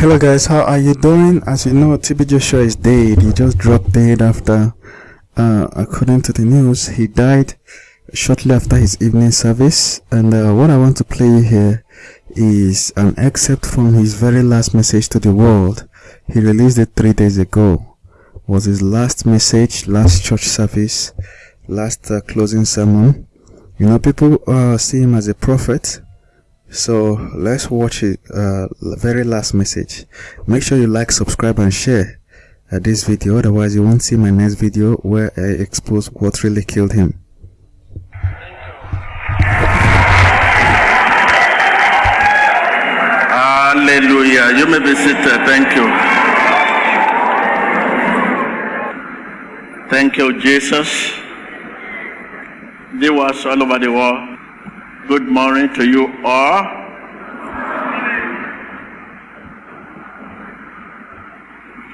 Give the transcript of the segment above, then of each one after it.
Hello guys, how are you doing? As you know, TB Joshua is dead. He just dropped dead after, uh, according to the news, he died shortly after his evening service. And uh, what I want to play here is an excerpt from his very last message to the world. He released it three days ago. Was his last message, last church service, last uh, closing sermon. You know, people uh, see him as a prophet so let's watch it uh, very last message. Make sure you like subscribe and share uh, this video. Otherwise you won't see my next video where i expose what really killed him. Hallelujah. You may be seated. Thank you. Thank you jesus. Viewers all over the world Good morning to you all.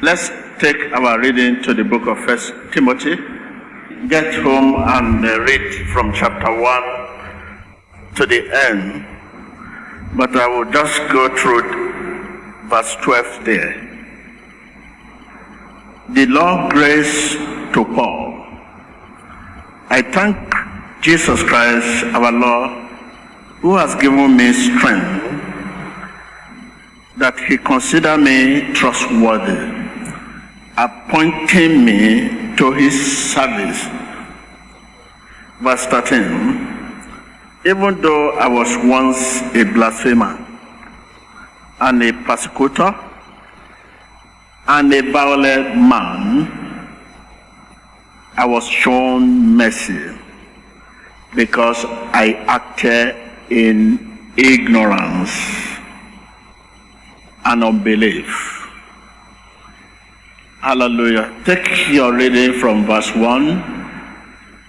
Let's take our reading to the book of First Timothy. Get home and uh, read from chapter 1 to the end. But I will just go through verse 12 there. The Lord grace to Paul. I thank Jesus Christ, our Lord, who has given me strength that he consider me trustworthy, appointing me to his service. Verse 13, even though I was once a blasphemer and a persecutor and a violent man, I was shown mercy because I acted in ignorance and unbelief. Hallelujah. Take your reading from verse 1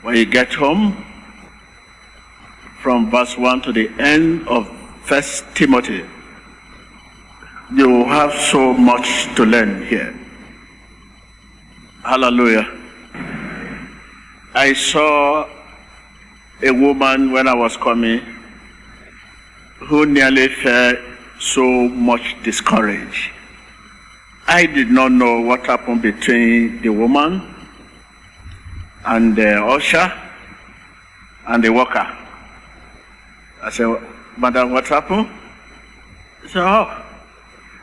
when you get home, from verse 1 to the end of First Timothy. You have so much to learn here. Hallelujah. I saw a woman when I was coming who nearly felt so much discouraged. I did not know what happened between the woman and the usher and the worker. I said, Madam, what happened? She said, oh,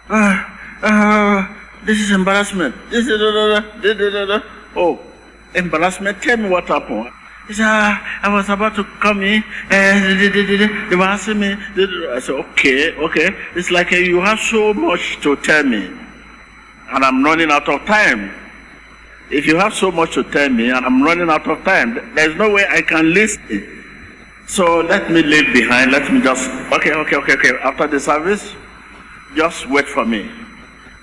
uh, uh, this is embarrassment. This is, oh, embarrassment. Tell me what happened. He said, I was about to come in, and they were asking me. I said, okay, okay. It's like uh, you have so much to tell me, and I'm running out of time. If you have so much to tell me, and I'm running out of time, there's no way I can listen. So let me leave behind. Let me just, okay, okay, okay, okay. After the service, just wait for me.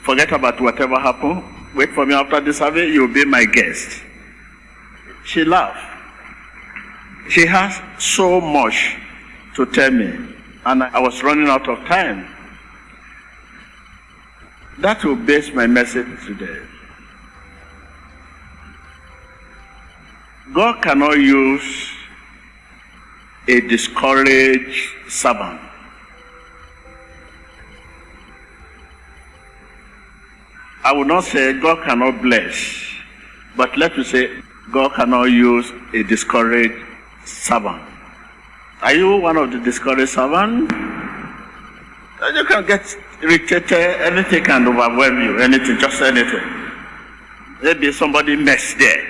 Forget about whatever happened. Wait for me after the service. You'll be my guest. She laughed. She has so much to tell me, and I was running out of time. That will base my message today. God cannot use a discouraged servant. I will not say God cannot bless, but let me say God cannot use a discouraged servant. Are you one of the discouraged servants? You can get irritated, anything can overwhelm you, anything, just anything. Maybe somebody messed there.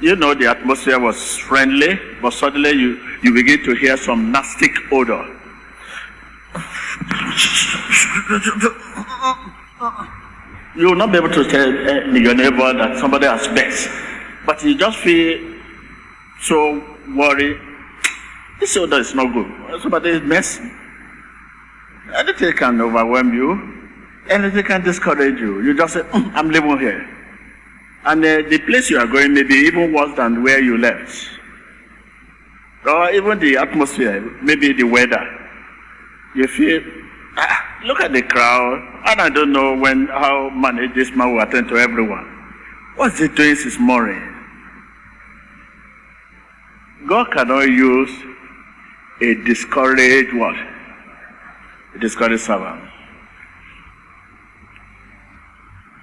You know the atmosphere was friendly, but suddenly you, you begin to hear some nasty odor. You will not be able to tell eh, your neighbor that somebody has messed, but you just feel so worry. This odor is not good. Somebody is messy. Anything can overwhelm you. Anything can discourage you. You just say, mm, I'm living here. And uh, the place you are going may be even worse than where you left. Or even the atmosphere, maybe the weather. You feel, ah, look at the crowd, and I don't know when how manage this man will attend to everyone. What's he doing this morning? God cannot use a discouraged what? A discouraged servant.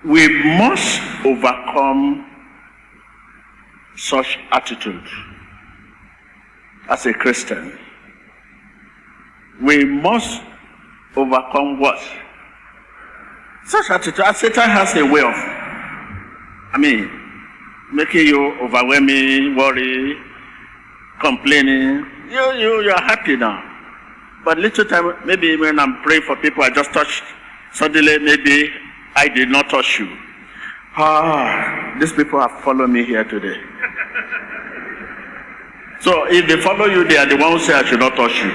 We must overcome such attitude as a Christian. We must overcome what? Such attitude. As Satan has a way of, I mean, making you overwhelming, worry, complaining. You, you, you're happy now. But little time, maybe when I'm praying for people, I just touched. Suddenly, maybe I did not touch you. Ah, these people have followed me here today. so if they follow you, they are the ones who say I should not touch you.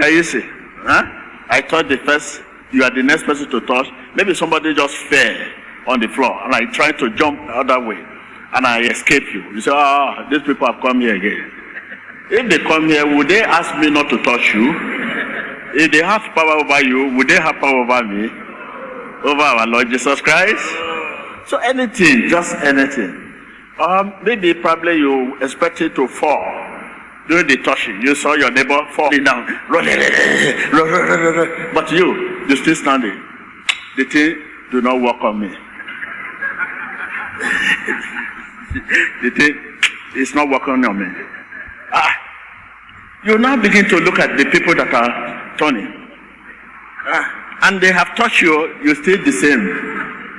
Can you see? Huh? I thought the first, you are the next person to touch. Maybe somebody just fell on the floor and I tried to jump the other way and I escape you. You say, ah, these people have come here again. If they come here, would they ask me not to touch you? If they have power over you, would they have power over me? Over our Lord Jesus Christ? So anything, just anything. Um, maybe probably you expected to fall during the touching. You saw your neighbor falling down. But you, you still standing. The thing do not work on me. the thing is not working on me. You now begin to look at the people that are turning. Ah, and they have touched you, you still the same.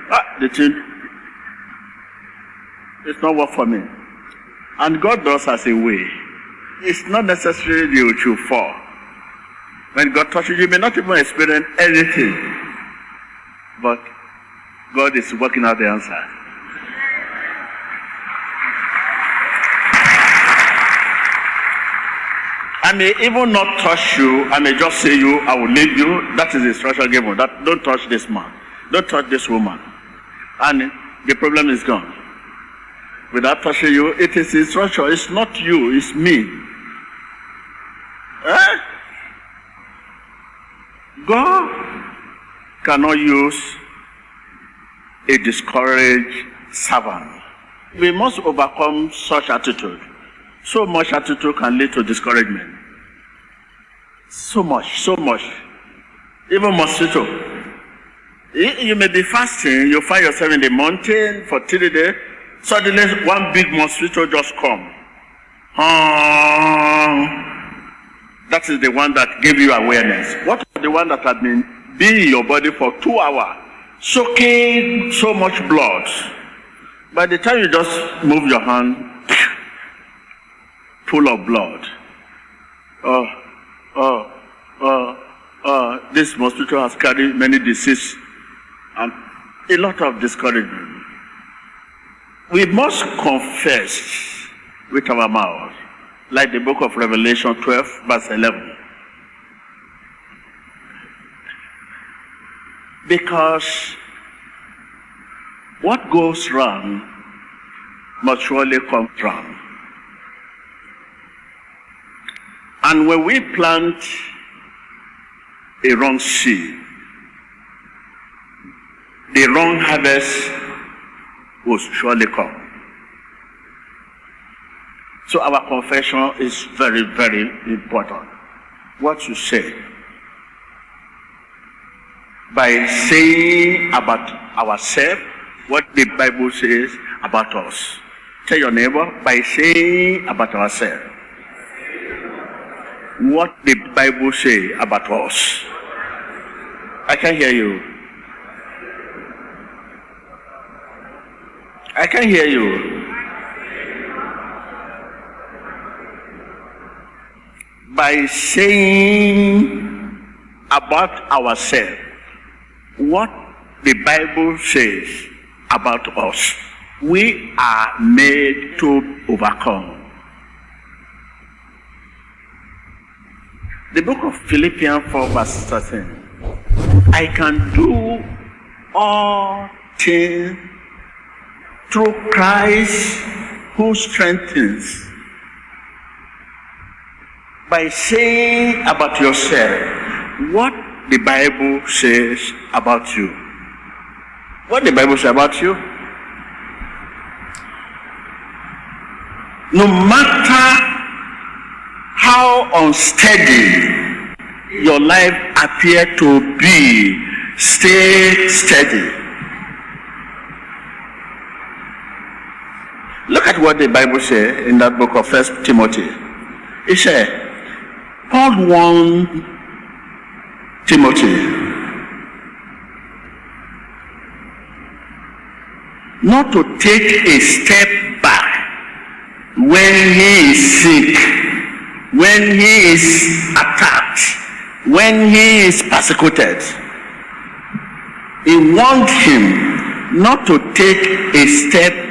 Ah, the thing it's not work for me. And God does as a way. It's not necessarily you should fall. When God touches you, you may not even experience anything. But God is working out the answer. I may even not touch you. I may just say you, I will leave you. That is the instruction given. That don't touch this man. Don't touch this woman. And the problem is gone without touching you. It is instruction. It's not you, it's me. Eh? God cannot use a discouraged servant. We must overcome such attitude. So much attitude can lead to discouragement. So much, so much. Even mosquito. You may be fasting, you find yourself in the mountain for three days, Suddenly, one big mosquito just come. Uh, that is the one that gave you awareness. What is the one that had been being in your body for two hours, soaking so much blood? By the time you just move your hand, full of blood. Oh, this mosquito has carried many diseases and a lot of discouragement we must confess with our mouth, like the book of Revelation 12, verse 11. Because what goes wrong must surely come wrong. And when we plant a wrong seed, the wrong harvest will surely come. So our confession is very, very important. What you say. By saying about ourselves what the Bible says about us. Tell your neighbor by saying about ourselves what the Bible says about us. I can hear you. I can hear you. By saying about ourselves what the Bible says about us, we are made to overcome. The book of Philippians 4 verse 13. I can do all things through Christ who strengthens. By saying about yourself what the Bible says about you. What the Bible says about you? No matter how unsteady your life appear to be. Stay steady. Look at what the Bible says in that book of First Timothy. It says, Paul warned Timothy not to take a step back when he is sick, when he is attacked when he is persecuted. He warned him not to take a step